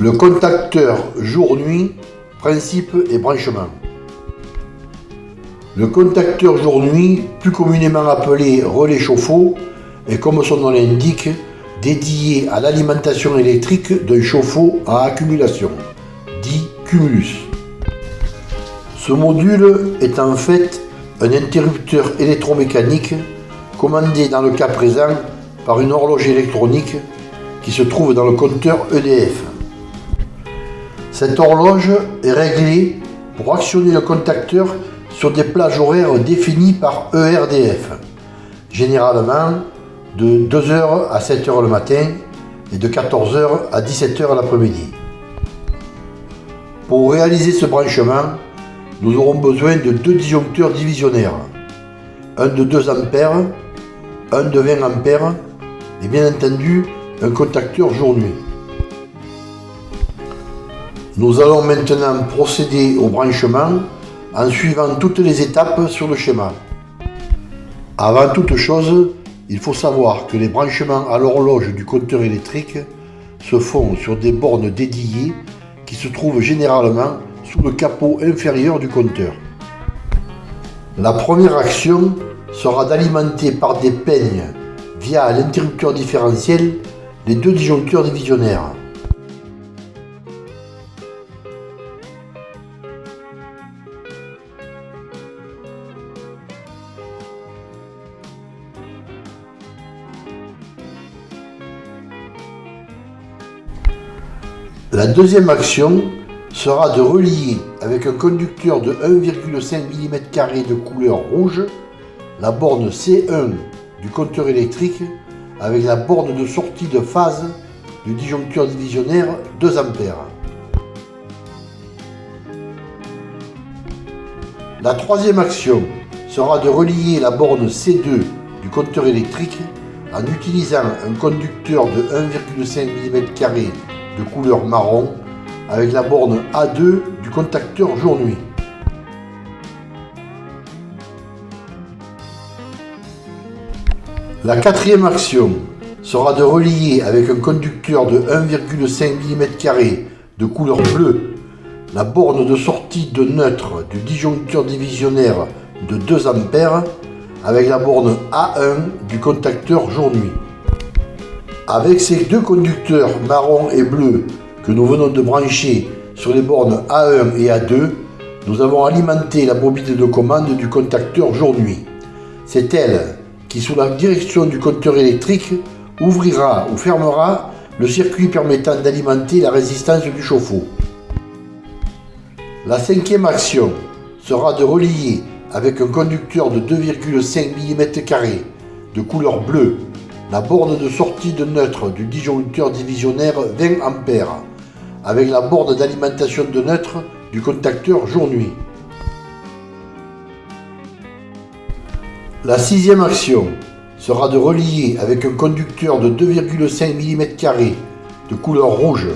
Le contacteur jour-nuit, principe et branchement. Le contacteur jour-nuit, plus communément appelé relais chauffe-eau, est comme son nom l'indique, dédié à l'alimentation électrique d'un chauffe-eau à accumulation, dit cumulus. Ce module est en fait un interrupteur électromécanique commandé dans le cas présent par une horloge électronique qui se trouve dans le compteur EDF. Cette horloge est réglée pour actionner le contacteur sur des plages horaires définies par ERDF, généralement de 2h à 7h le matin et de 14h à 17h l'après-midi. Pour réaliser ce branchement, nous aurons besoin de deux disjoncteurs divisionnaires, un de 2 A, un de 20 A et bien entendu un contacteur jour-nuit. Nous allons maintenant procéder au branchement en suivant toutes les étapes sur le schéma. Avant toute chose, il faut savoir que les branchements à l'horloge du compteur électrique se font sur des bornes dédiées qui se trouvent généralement sous le capot inférieur du compteur. La première action sera d'alimenter par des peignes via l'interrupteur différentiel les deux disjoncteurs divisionnaires. La deuxième action sera de relier avec un conducteur de 1,5 mm de couleur rouge la borne C1 du compteur électrique avec la borne de sortie de phase du disjoncteur divisionnaire 2 A. La troisième action sera de relier la borne C2 du compteur électrique en utilisant un conducteur de 1,5 mm de couleur marron avec la borne A2 du contacteur jour-nuit. La quatrième action sera de relier avec un conducteur de 1,5 mm de couleur bleue la borne de sortie de neutre du disjoncteur divisionnaire de 2 A avec la borne A1 du contacteur jour-nuit. Avec ces deux conducteurs marron et bleu que nous venons de brancher sur les bornes A1 et A2, nous avons alimenté la bobine de commande du contacteur jour-nuit. C'est elle qui, sous la direction du compteur électrique, ouvrira ou fermera le circuit permettant d'alimenter la résistance du chauffe-eau. La cinquième action sera de relier avec un conducteur de 2,5 mm de couleur bleue la borne de sortie de neutre du disjoncteur divisionnaire 20 A avec la borne d'alimentation de neutre du contacteur jour-nuit. La sixième action sera de relier avec un conducteur de 2,5 mm de couleur rouge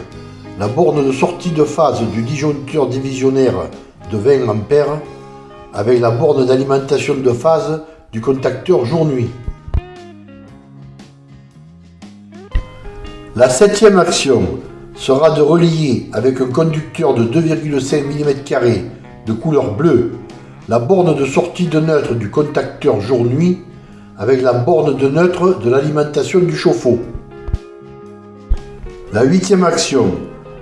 la borne de sortie de phase du disjoncteur divisionnaire de 20 A avec la borne d'alimentation de phase du contacteur jour-nuit. La septième action sera de relier avec un conducteur de 2,5 mm de couleur bleue la borne de sortie de neutre du contacteur jour-nuit avec la borne de neutre de l'alimentation du chauffe-eau. La huitième action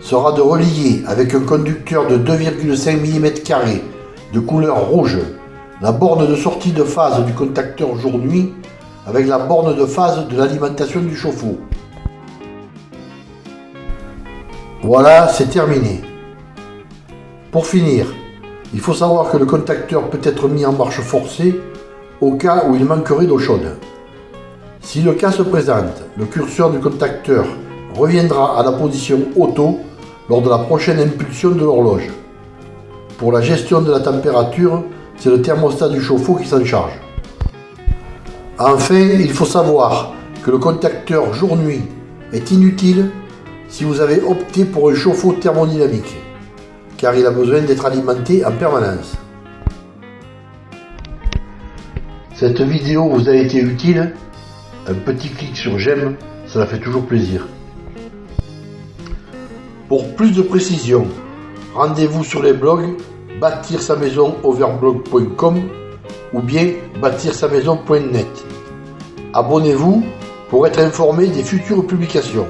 sera de relier avec un conducteur de 2,5 mm de couleur rouge la borne de sortie de phase du contacteur jour-nuit avec la borne de phase de l'alimentation du chauffe-eau. Voilà, c'est terminé. Pour finir, il faut savoir que le contacteur peut être mis en marche forcée au cas où il manquerait d'eau chaude. Si le cas se présente, le curseur du contacteur reviendra à la position auto lors de la prochaine impulsion de l'horloge. Pour la gestion de la température, c'est le thermostat du chauffe-eau qui s'en charge. Enfin, il faut savoir que le contacteur jour-nuit est inutile si vous avez opté pour un chauffe-eau thermodynamique, car il a besoin d'être alimenté en permanence. Cette vidéo vous a été utile? Un petit clic sur j'aime, ça fait toujours plaisir. Pour plus de précisions, rendez-vous sur les blogs bâtir sa maison overblog.com ou bien bâtir sa maison.net. Abonnez-vous pour être informé des futures publications.